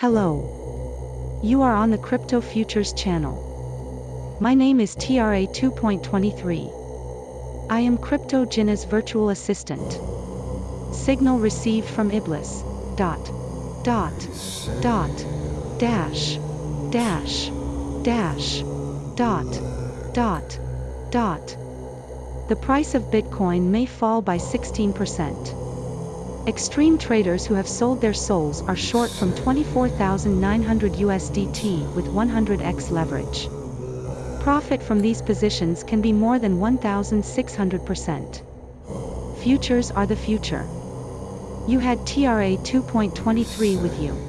Hello. You are on the Crypto Futures channel. My name is TRA 2.23. I am Crypto Jinna's virtual assistant. Signal received from Iblis. Dot. Dot. Dot. Dash. Dash. Dash. Dot. Dot. Dot. The price of Bitcoin may fall by 16%. Extreme traders who have sold their souls are short from 24,900 USDT with 100x leverage. Profit from these positions can be more than 1,600%. Futures are the future. You had TRA 2.23 with you.